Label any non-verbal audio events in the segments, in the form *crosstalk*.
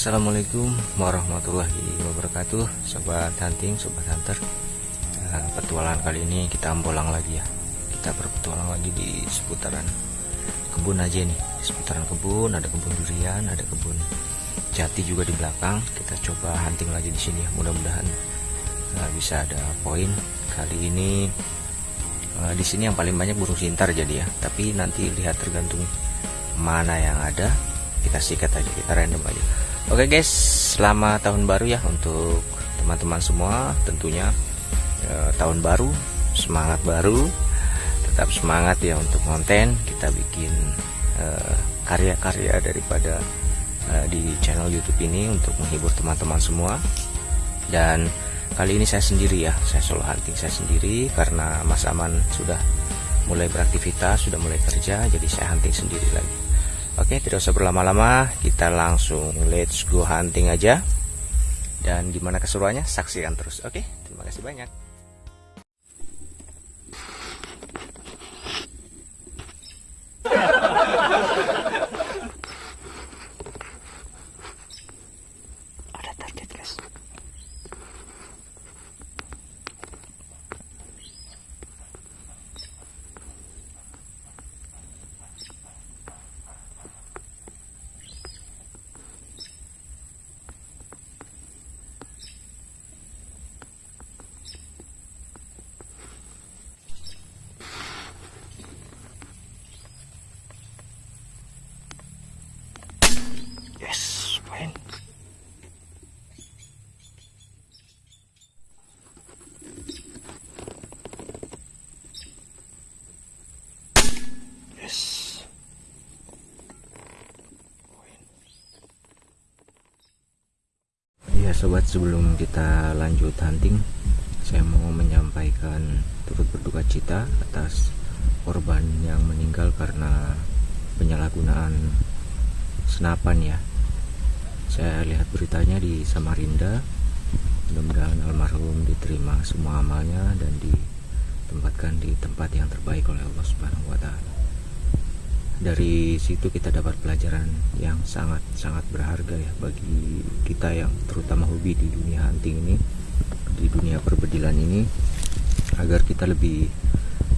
Assalamualaikum warahmatullahi wabarakatuh Sobat hunting, sobat hunter. Nah, Petualangan kali ini kita ambolang lagi ya. Kita berpetualang lagi di seputaran kebun aja nih. Di Seputaran kebun, ada kebun durian, ada kebun jati juga di belakang. Kita coba hunting lagi di sini ya Mudah-mudahan uh, bisa ada poin. Kali ini uh, di sini yang paling banyak burung sintar jadi ya. Tapi nanti lihat tergantung mana yang ada kita sikat aja kita random aja. Oke guys selamat tahun baru ya untuk teman-teman semua. Tentunya eh, tahun baru semangat baru. Tetap semangat ya untuk konten. Kita bikin eh, karya-karya daripada eh, di channel YouTube ini untuk menghibur teman-teman semua. Dan kali ini saya sendiri ya saya solo hunting saya sendiri karena Mas Aman sudah mulai beraktivitas sudah mulai kerja jadi saya hunting sendiri lagi Oke tidak usah berlama-lama. Kita langsung let's go hunting aja. Dan gimana keseruannya? Saksikan terus. Oke terima kasih banyak ya sobat sebelum kita lanjut hunting saya mau menyampaikan turut berduka cita atas korban yang meninggal karena penyalahgunaan senapan ya. Saya lihat beritanya di Samarinda. Mudah-mudahan almarhum diterima semua amalnya dan ditempatkan di tempat yang terbaik oleh Allah Subhanahu wa taala dari situ kita dapat pelajaran yang sangat-sangat berharga ya bagi kita yang terutama hobi di dunia hunting ini di dunia perbedilan ini agar kita lebih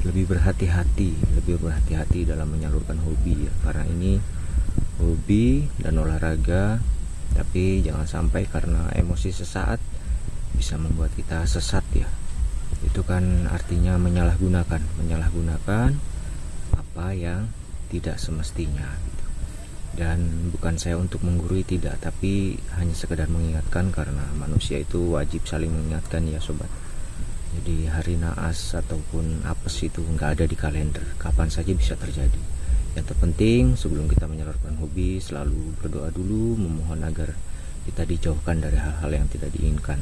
lebih berhati-hati lebih berhati-hati dalam menyalurkan hobi ya. Karena ini hobi dan olahraga tapi jangan sampai karena emosi sesaat bisa membuat kita sesat ya. Itu kan artinya menyalahgunakan menyalahgunakan apa yang tidak semestinya gitu. dan bukan saya untuk menggurui tidak tapi hanya sekedar mengingatkan karena manusia itu wajib saling mengingatkan ya sobat. Jadi hari naas ataupun apes itu nggak ada di kalender kapan saja bisa terjadi. Yang terpenting sebelum kita menyalurkan hobi selalu berdoa dulu memohon agar kita dijauhkan dari hal-hal yang tidak diinginkan.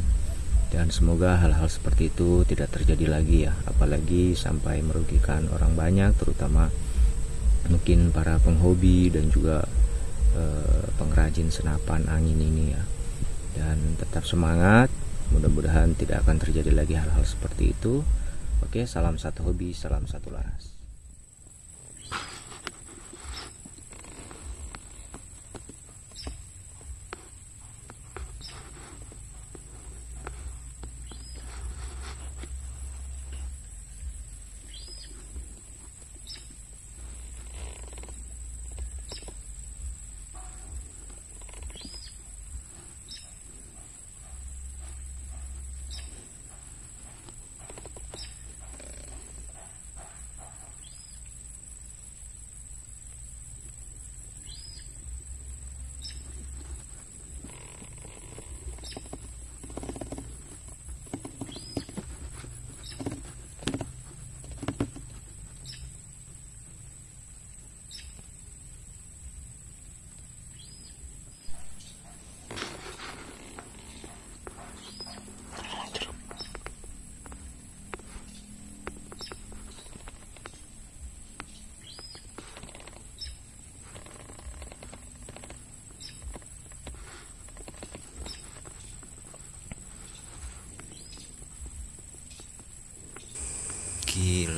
Dan semoga hal-hal seperti itu tidak terjadi lagi ya. Apalagi sampai merugikan orang banyak terutama mungkin para penghobi dan juga uh, pengrajin senapan angin ini ya. Dan tetap semangat mudah-mudahan tidak akan terjadi lagi hal-hal seperti itu. Oke salam satu hobi salam satu laras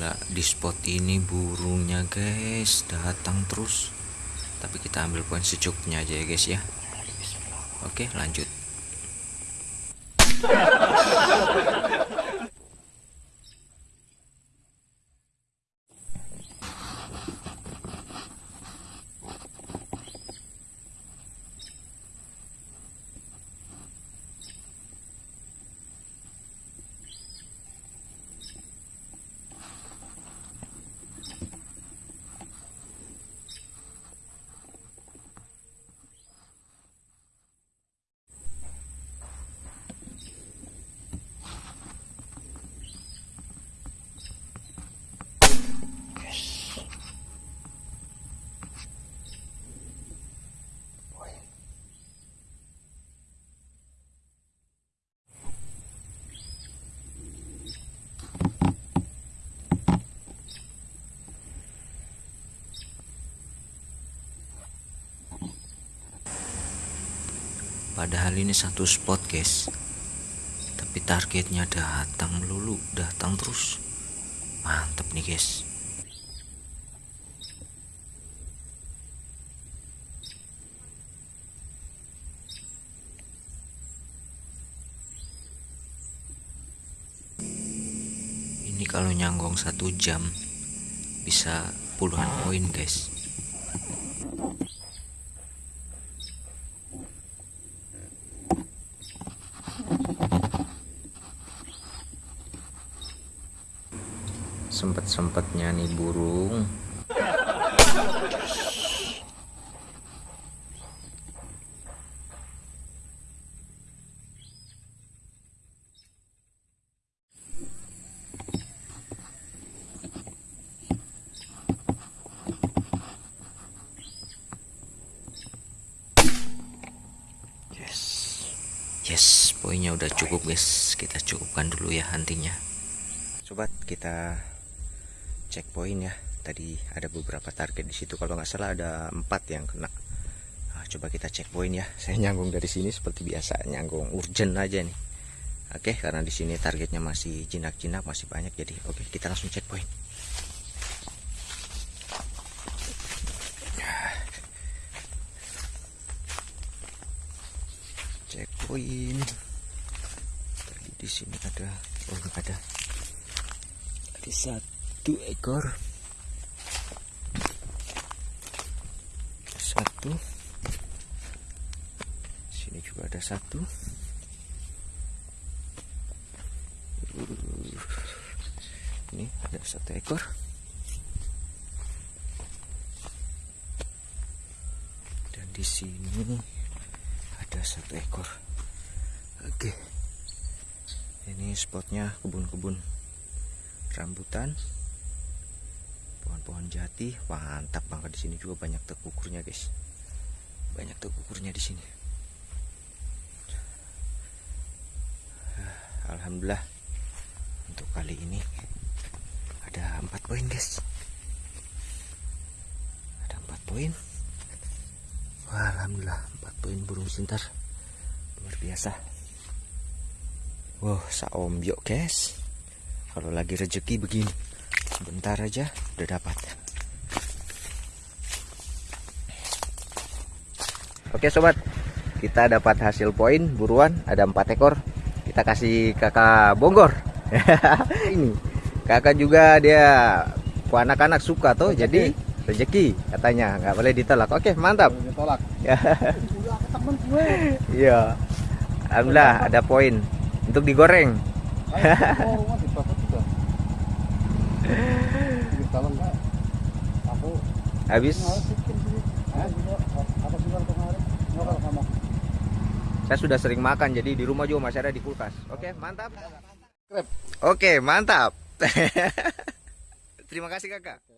gila di spot ini burungnya guys. Datang terus. Tapi kita ambil poin secukupnya aja ya guys ya. Oke lanjut Padahal ini satu spot guys. Tapi targetnya datang melulu Datang terus. Mantep nih guys. Ini kalau nyanggong satu jam Bisa puluhan poin guys sempet-sempetnya nih burung. Yes. Yes poinnya udah cukup guys. Kita cukupkan dulu ya hantinya. Sobat kita cek poin ya. Tadi ada beberapa target di situ. Kalau nggak salah ada empat yang kena. Nah, coba kita cek poin ya. *laughs* Saya nyanggung dari sini seperti biasa nyanggung urgent aja nih. Oke karena di sini targetnya masih jinak-jinak masih banyak jadi oke kita langsung cek poin *sighs* cek poin tadi di sini ada oh ada. Ada satu ekor. Satu. Sini juga ada satu. Ini ada satu ekor. Dan di sini ada satu ekor. Oke. Ini spotnya kebun-kebun rambutan pohon-pohon jati. Mantap banget di sini juga banyak tekukurnya guys. Banyak tekukurnya di sini. *sighs* Alhamdulillah untuk kali ini ada empat poin guys. Ada empat poin. Wah, Alhamdulillah empat poin burung sintar. Luar biasa. Wow saombyok guys. Kalau lagi rezeki begini sebentar aja udah dapat. Oke sobat. Kita dapat hasil poin buruan ada empat ekor. Kita kasih kakak bonggor *laughs* ini kakak juga dia anak-anak suka tuh jadi rezeki katanya. Nggak boleh ditolak. Oke mantap. Ditolak. Ya. Iya. Alhamdulillah ada poin untuk digoreng Ayo, mau dibabat juga Di dalam nggak? aku habis ngawas bikin sini Hah? apa sih kalau kemarin nggak kalau kamu saya sudah sering makan jadi di rumah juga masih ada di kulkas. Oke mantap. Krep. oke mantap. *laughs* Terima kasih kakak